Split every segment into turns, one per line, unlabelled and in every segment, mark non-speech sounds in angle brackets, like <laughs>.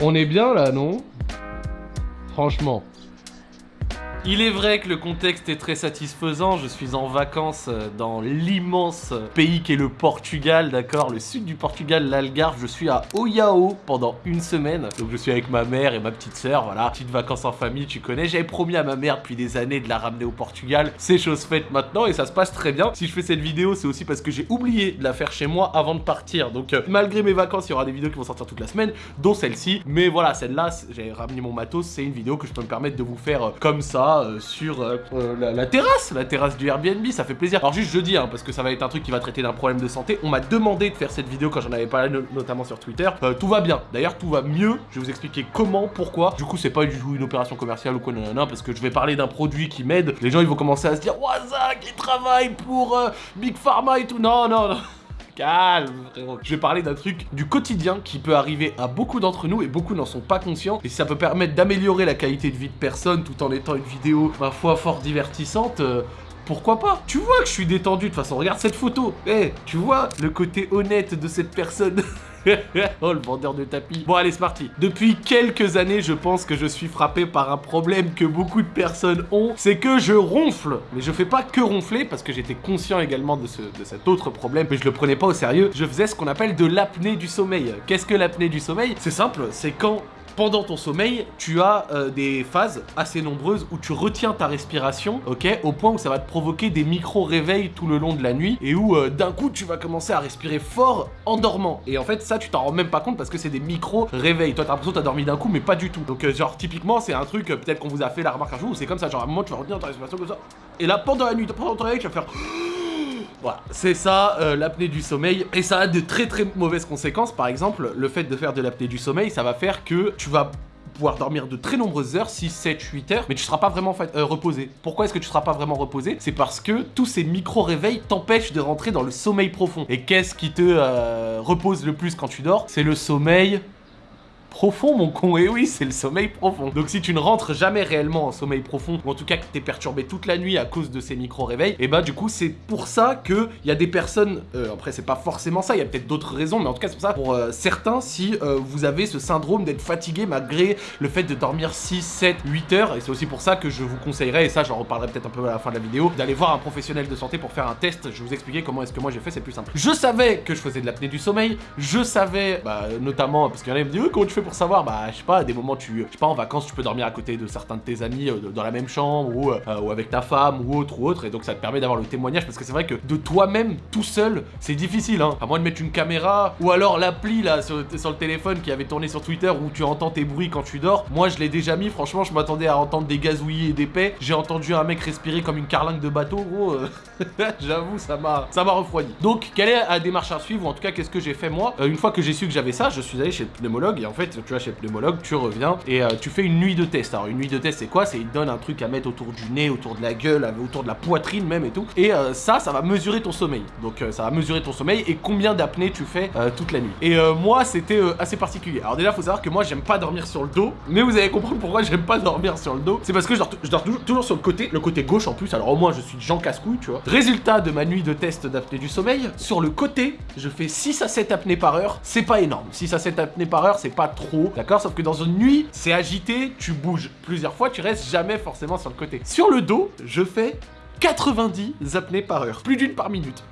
On est bien là, non? Franchement. Il est vrai que le contexte est très satisfaisant, je suis en vacances euh, dans l'immense pays qu'est le Portugal, d'accord? Le sud du Portugal, l'Algarve, je suis à Oyao pendant une semaine. Donc je suis avec ma mère et ma petite sœur, voilà. Petite vacances en famille, tu connais. J'avais promis à ma mère depuis des années de la ramener au Portugal. C'est chose faite maintenant et ça se passe très bien. Si je fais cette vidéo, c'est aussi parce que j'ai oublié de la faire chez moi avant de partir. Donc euh, malgré mes vacances, il y aura des vidéos qui vont sortir toute la semaine, dont celle-ci. Mais voilà, celle-là, j'ai ramené mon matos, c'est une vidéo que je peux me permettre de vous faire euh, comme ça euh, sur euh, euh, la, terrasse, la terrasse du Airbnb, ça fait plaisir. Alors juste je dis, hein, parce que ça va être un truc qui va traiter d'un problème de santé, on m'a demandé de faire cette vidéo quand j'en avais parlé notamment sur Twitter. tout va bien, d'ailleurs tout va mieux, je vais vous expliquer comment, pourquoi. Du coup c'est pas du tout une opération commerciale ou quoi, non, non, parce que je vais parler d'un produit qui m'aide. Les gens ils vont commencer à se dire, Zach, il travaille pour Big Pharma et tout. Non, non, non. Calme, frérot. Je vais parler d'un truc du quotidien qui peut arriver à beaucoup d'entre nous et beaucoup n'en sont pas conscients. Et si ça peut permettre d'améliorer la qualité de vie de personne tout en étant une vidéo, ma foi, fort divertissante, euh, pourquoi pas? Tu vois que je suis détendu de toute façon, regarde cette photo Eh, tu vois le côté honnête de cette personne? <laughs> <laughs> oh le vendeur de tapis. Bon allez c'est parti. Depuis quelques années je pense que je suis frappé par un problème que beaucoup de personnes ont C'est que je ronfle. Mais je fais pas que ronfler parce que j'étais conscient également de, ce, de cet autre problème Mais je le prenais pas au sérieux. Je faisais ce qu'on appelle de l'apnée du sommeil. Qu'est-ce que l'apnée du sommeil? C'est simple, c'est quand pendant ton sommeil, tu as euh, des phases assez nombreuses où tu retiens ta respiration, ok, au point où ça va te provoquer des micro-réveils tout le long de la nuit et où euh, d'un coup tu vas commencer à respirer fort en dormant. Et en fait, ça, tu t'en rends même pas compte parce que c'est des micro-réveils. Toi, t'as l'impression que t'as dormi d'un coup, mais pas du tout. Donc, euh, genre, typiquement, c'est un truc, peut-être qu'on vous a fait la remarque un jour où c'est comme ça, genre, à un moment, tu vas retenir ta respiration comme ça. Et là, pendant la nuit, pendant ton réveil, tu vas faire. Voilà, c'est ça, euh, l'apnée du sommeil. Et ça a de très très mauvaises conséquences. Par exemple, le fait de faire de l'apnée du sommeil, ça va faire que tu vas pouvoir dormir de très nombreuses heures, 6, 7, 8 heures, mais tu seras pas vraiment euh, reposé. Pourquoi est-ce que tu seras pas vraiment reposé? C'est parce que tous ces micro-réveils t'empêchent de rentrer dans le sommeil profond. Et qu'est-ce qui te euh, repose le plus quand tu dors? C'est le sommeil profond, mon con. Et oui, c'est le sommeil profond. Donc si tu ne rentres jamais réellement en sommeil profond, ou en tout cas que t'es perturbé toute la nuit à cause de ces micro-réveils, et bah du coup, c'est pour ça que il y a des personnes, euh, après c'est pas forcément ça, il y a peut-être d'autres raisons, mais en tout cas c'est pour ça, pour euh, certains, si euh, vous avez ce syndrome d'être fatigué malgré le fait de dormir 6, 7, 8 heures, et c'est aussi pour ça que je vous conseillerais, et ça j'en reparlerai peut-être un peu à la fin de la vidéo, d'aller voir un professionnel de santé pour faire un test, je vous expliquer comment est-ce que moi j'ai fait, c'est plus simple. Je savais que je faisais de l'apnée du sommeil, je savais, bah, notamment, parce qu'il y en a qui me disent, pour savoir Bah, je sais pas, à des moments, tu, je sais pas, en vacances, tu peux dormir à côté de certains de tes amis euh, dans la même chambre ou, euh, ou avec ta femme ou autre ou autre, et donc ça te permet d'avoir le témoignage parce que c'est vrai que de toi-même, tout seul, c'est difficile, hein. À moins de mettre une caméra ou alors l'appli là sur, sur, le téléphone qui avait tourné sur Twitter où tu entends tes bruits quand tu dors. Moi, je l'ai déjà mis, franchement, je m'attendais à entendre des gazouillis et des paix. J'ai entendu un mec respirer comme une carlingue de bateau, gros. Euh, <laughs> j'avoue, ça m'a ça m'a refroidi. Donc, quelle est la démarche à suivre ou en tout cas, qu'est-ce que j'ai fait moi? Une fois que j'ai su que j'avais ça, je suis allé chez le pneumologue et en fait, tu vois, chez le pneumologue, tu reviens et euh, tu fais une nuit de test. Alors, une nuit de test, c'est quoi? C'est il donne un truc à mettre autour du nez, autour de la gueule, autour de la poitrine même et tout. Et euh, ça, ça va mesurer ton sommeil. Donc, euh, ça va mesurer ton sommeil et combien d'apnée tu fais toute la nuit. Et moi, c'était assez particulier. Alors, déjà, faut savoir que moi, j'aime pas dormir sur le dos, mais vous allez comprendre pourquoi j'aime pas dormir sur le dos. C'est parce que je dors, toujours, sur le côté, le côté gauche en plus. Alors, au moins, je suis Jean Casse-Couille, tu vois. Résultat de ma nuit de test d'apnée du sommeil, sur le côté, je fais 6 à 7 apnées par heure. C'est pas énorme. 6 à 7 apnées par heure, c'est pas trop, d'accord? Sauf que dans une nuit, c'est agité, tu bouges plusieurs fois, tu restes jamais forcément sur le côté. Sur le dos, je fais 90 apnées par heure, plus d'une par minute.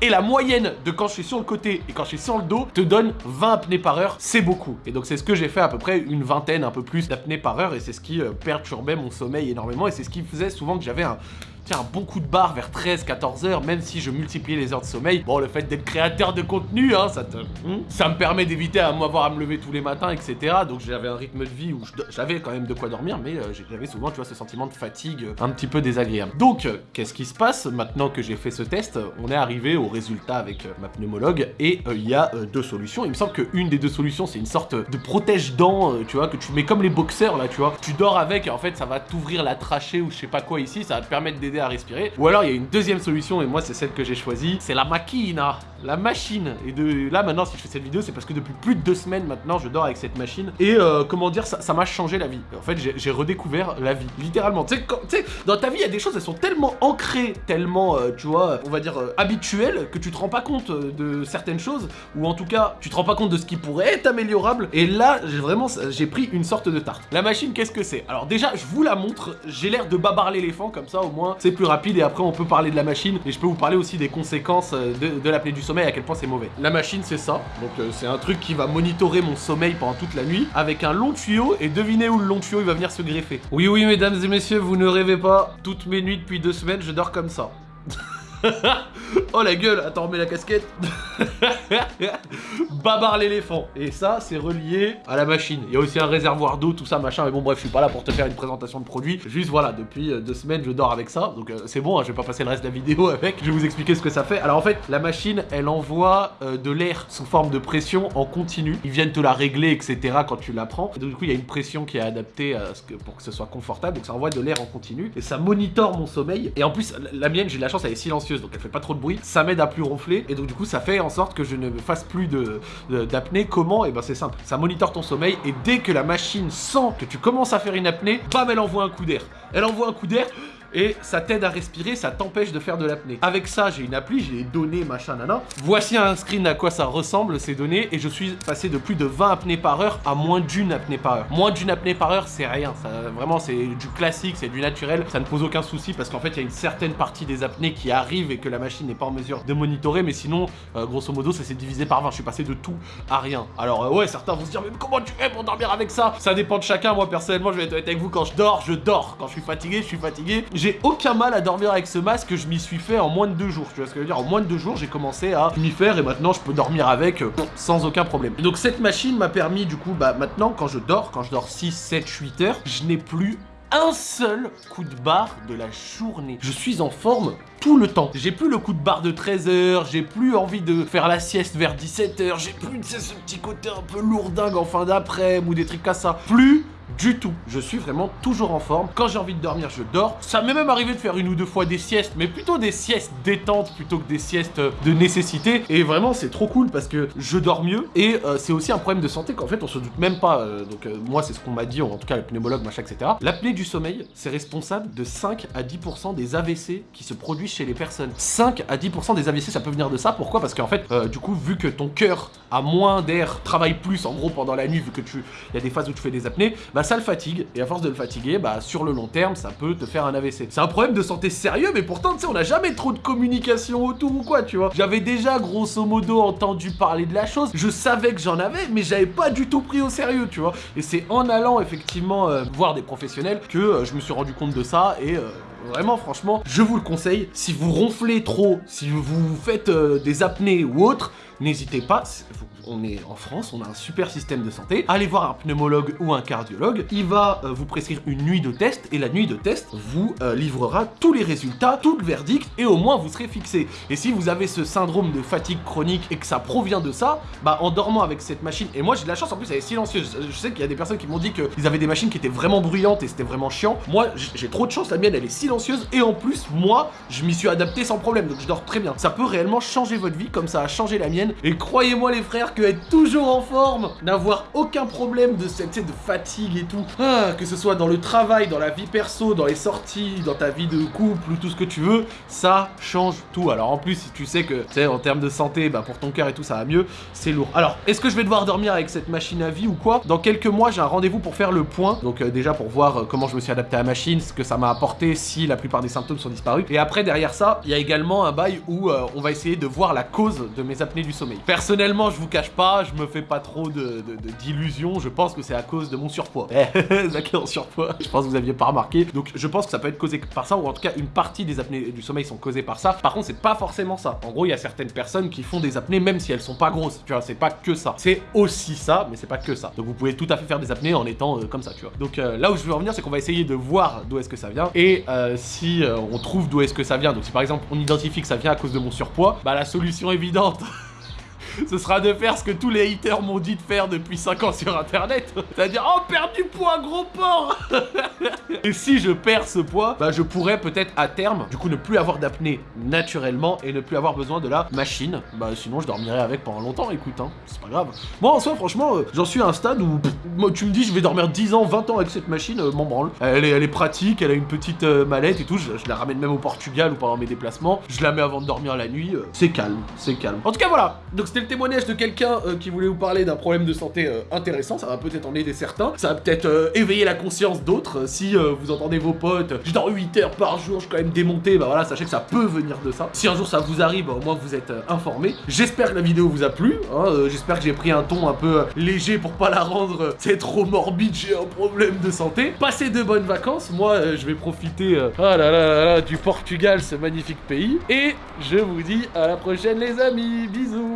Et la moyenne de quand je suis sur le côté et quand je suis sur le dos te donne 20 apnées par heure, c'est beaucoup. Et donc c'est ce que j'ai fait à peu près une vingtaine, un peu plus d'apnées par heure et c'est ce qui euh, perturbait mon sommeil énormément et c'est ce qui faisait souvent que j'avais un tiens, un bon coup de barre vers 13-14 heures, même si je multipliais les heures de sommeil. Bon, le fait d'être créateur de contenu, hein, ça te... Hmm, ça me permet d'éviter à m'avoir à me lever tous les matins, etc. Donc j'avais un rythme de vie où j'avais quand même de quoi dormir, mais euh, j'avais souvent, tu vois, ce sentiment de fatigue un petit peu désagréable. Donc, euh, qu'est-ce qui se passe maintenant que j'ai fait ce test? On est arrivé au résultat avec euh, ma pneumologue, et il y a deux solutions. Il me semble qu'une des deux solutions, c'est une sorte de protège-dents, tu vois, que tu mets comme les boxeurs, là, tu vois. Tu dors avec, et en fait, ça va t'ouvrir la trachée ou je sais pas quoi ici, ça va te permettre d'aider à respirer. Ou alors il y a une deuxième solution, et moi c'est celle que j'ai choisie, c'est la machina, la machine. Et de là maintenant, si je fais cette vidéo, c'est parce que depuis plus de deux semaines maintenant, je dors avec cette machine. Et euh, comment dire, ça m'a changé la vie. En fait, j'ai redécouvert la vie, littéralement. Tu sais, dans ta vie, il y a des choses, elles sont tellement ancrées, tellement, euh, tu vois, on va dire euh, habituelles, que tu te rends pas compte de certaines choses, ou en tout cas, tu te rends pas compte de ce qui pourrait être améliorable. Et là, j'ai vraiment, j'ai pris une sorte de tarte. La machine, qu'est-ce que c'est? Alors déjà, je vous la montre. J'ai l'air de babar l'éléphant, comme ça, au moins, c'est plus rapide. Et après, on peut parler de la machine. Et je peux vous parler aussi des conséquences de, de l'apnée du sommeil, à quel point c'est mauvais. La machine, c'est ça. Donc, c'est un truc qui va monitorer mon sommeil pendant toute la nuit, avec un long tuyau. Et devinez où le long tuyau, il va venir se greffer. Oui, oui, mesdames et messieurs, vous ne rêvez pas. Toutes mes nuits depuis deux semaines, je dors comme ça. <laughs> oh la gueule, attends, remets la casquette. <laughs> Babar l'éléphant. Et ça, c'est relié à la machine. Il y a aussi un réservoir d'eau, tout ça, machin. Mais bon, bref, je suis pas là pour te faire une présentation de produit. Juste, voilà, depuis euh, deux semaines, je dors avec ça. Donc, euh, c'est bon, hein, je vais pas passer le reste de la vidéo <laughs> avec. Je vais vous expliquer ce que ça fait. Alors, en fait, la machine, elle envoie euh, de l'air sous forme de pression en continu. Ils viennent te la régler, etc. quand tu la prends. Et donc, du coup, il y a une pression qui est adaptée pour que ce soit confortable. Donc, ça envoie de l'air en continu. Et ça monitore mon sommeil. Et en plus, la mienne, j'ai de la chance, elle est silencieuse. Donc, elle fait pas trop de bruit. Ça m'aide à plus ronfler. Et donc, du coup, ça fait en sorte que je ne fasse plus d'apnée. Comment? Et eh ben, c'est simple. Ça monitore ton sommeil. Et dès que la machine sent que tu commences à faire une apnée, bam, elle envoie un coup d'air. Elle envoie un coup d'air et ça t'aide à respirer, ça t'empêche de faire de l'apnée. Avec ça, j'ai une appli, j'ai les données, machin, nana. Voici un screen à quoi ça ressemble, ces données, et je suis passé de plus de 20 apnées par heure à moins d'une apnée par heure. Moins d'une apnée par heure, c'est rien, vraiment, c'est du classique, c'est du naturel, ça ne pose aucun souci, parce qu'en fait, il y a une certaine partie des apnées qui arrivent et que la machine n'est pas en mesure de monitorer, mais sinon, euh, grosso modo, ça s'est divisé par 20, je suis passé de tout à rien. Alors, euh, ouais, certains vont se dire, mais comment tu fais pour dormir avec ça? Ça dépend de chacun, moi, personnellement, je vais être avec vous, quand je dors, je dors. Quand je suis fatigué, je suis fatigué. J'ai aucun mal à dormir avec ce masque, je m'y suis fait en moins de deux jours. Tu vois ce que je veux dire En moins de deux jours, j'ai commencé à m'y faire et maintenant je peux dormir avec euh, sans aucun problème. donc cette machine m'a permis du coup, bah maintenant quand je dors, quand je dors 6, 7, 8 heures, je n'ai plus un seul coup de barre de la journée. Je suis en forme tout le temps. J'ai plus le coup de barre de 13 heures, j'ai plus envie de faire la sieste vers 17 heures, j'ai plus ce petit côté un peu lourdingue en fin d'après ou des trucs comme ça. Plus du tout. Je suis vraiment toujours en forme. Quand j'ai envie de dormir, je dors. Ça m'est même arrivé de faire une ou deux fois des siestes, mais plutôt des siestes détentes plutôt que des siestes de nécessité. Et vraiment, c'est trop cool parce que je dors mieux. Et euh, c'est aussi un problème de santé qu'en fait, on se doute même pas. Euh, donc euh, moi, c'est ce qu'on m'a dit, en tout cas le pneumologue, machin, etc. L'apnée du sommeil, c'est responsable de 5 à 10% des AVC qui se produisent chez les personnes. 5 à 10% des AVC, ça peut venir de ça. Pourquoi? Parce qu'en fait, du coup, vu que ton cœur a moins d'air, travaille plus en gros pendant la nuit, vu que tu... Il y a des phases où tu fais des apnées, bah ça le fatigue, et à force de le fatiguer, bah sur le long terme, ça peut te faire un AVC. C'est un problème de santé sérieux, mais pourtant, tu sais, on n'a jamais trop de communication autour ou quoi, tu vois. J'avais déjà, grosso modo, entendu parler de la chose, je savais que j'en avais, mais j'avais pas du tout pris au sérieux, tu vois. Et c'est en allant, effectivement, euh, voir des professionnels que euh, je me suis rendu compte de ça, et... Euh, vraiment, franchement, je vous le conseille. Si vous ronflez trop, si vous faites des apnées ou autre, n'hésitez pas, on est en France, on a un super système de santé. Allez voir un pneumologue ou un cardiologue. Il va euh, vous prescrire une nuit de test et la nuit de test vous euh, livrera tous les résultats, tout le verdict et au moins vous serez fixé. Et si vous avez ce syndrome de fatigue chronique et que ça provient de ça, bah en dormant avec cette machine, et moi j'ai de la chance en plus elle est silencieuse. Je sais qu'il y a des personnes qui m'ont dit qu'ils avaient des machines qui étaient vraiment bruyantes et c'était vraiment chiant. Moi j'ai trop de chance, la mienne elle est silencieuse et en plus moi je m'y suis adapté sans problème donc je dors très bien. Ça peut réellement changer votre vie comme ça a changé la mienne et croyez-moi les frères que être toujours en forme, n'avoir aucun problème de cette de fatigue et tout, ah, que ce soit dans le travail, dans la vie perso, dans les sorties, dans ta vie de couple ou tout ce que tu veux, ça change tout. Alors en plus, si tu sais que, tu sais, en termes de santé, bah pour ton cœur et tout, ça va mieux, c'est lourd. Alors, est-ce que je vais devoir dormir avec cette machine à vie ou quoi? Dans quelques mois, j'ai un rendez-vous pour faire le point. Donc euh, déjà pour voir euh, comment je me suis adapté à la machine, ce que ça m'a apporté, si la plupart des symptômes sont disparus. Et après, derrière ça, il y a également un bail où euh, on va essayer de voir la cause de mes apnées du sommeil. Personnellement, je vous cache pas, je me fais pas trop d'illusions, je pense que c'est à cause de mon surpoids. Eh, <laughs> Zach est en surpoids, je pense que vous aviez pas remarqué. Donc je pense que ça peut être causé par ça, ou en tout cas une partie des apnées du sommeil sont causées par ça. Par contre, c'est pas forcément ça. En gros, il y a certaines personnes qui font des apnées même si elles sont pas grosses, tu vois, c'est pas que ça. C'est aussi ça, mais c'est pas que ça. Donc vous pouvez tout à fait faire des apnées en étant euh, comme ça, tu vois. Donc euh, là où je veux en venir, c'est qu'on va essayer de voir d'où est-ce que ça vient, et euh, si on trouve d'où est-ce que ça vient, donc si par exemple on identifie que ça vient à cause de mon surpoids, bah la solution évidente <laughs> <laughs> ce sera de faire ce que tous les haters m'ont dit de faire depuis 5 ans sur internet. <laughs> C'est-à-dire, oh, perdre du poids, gros porc <laughs> Et si je perds ce poids, bah je pourrais peut-être à terme, du coup, ne plus avoir d'apnée naturellement et ne plus avoir besoin de la machine. Bah sinon, je dormirai avec pendant longtemps, écoute, hein, c'est pas grave. Moi, en soi, franchement, euh, j'en suis à un stade où tu me dis, je vais dormir 10 ans, 20 ans avec cette machine, euh, m'en branle. Elle est, elle est pratique, elle a une petite euh, mallette et tout, je, je la ramène même au Portugal ou pendant mes déplacements. Je la mets avant de dormir la nuit, euh, c'est calme, c'est calme. En tout cas, voilà. Donc c'était le témoignage de quelqu'un euh, qui voulait vous parler d'un problème de santé euh, intéressant, ça va peut-être en aider certains, ça va peut-être euh, éveiller la conscience d'autres. Si vous entendez vos potes, je dors 8 heures par jour, je suis quand même démonté, bah voilà, sachez que ça peut venir de ça. Si un jour ça vous arrive, bah, au moins vous êtes informés. J'espère que la vidéo vous a plu, hein, j'espère que j'ai pris un ton un peu léger pour pas la rendre c'est trop morbide, j'ai un problème de santé. Passez de bonnes vacances, moi je vais profiter oh là là là là, du Portugal, ce magnifique pays. Et je vous dis à la prochaine les amis, bisous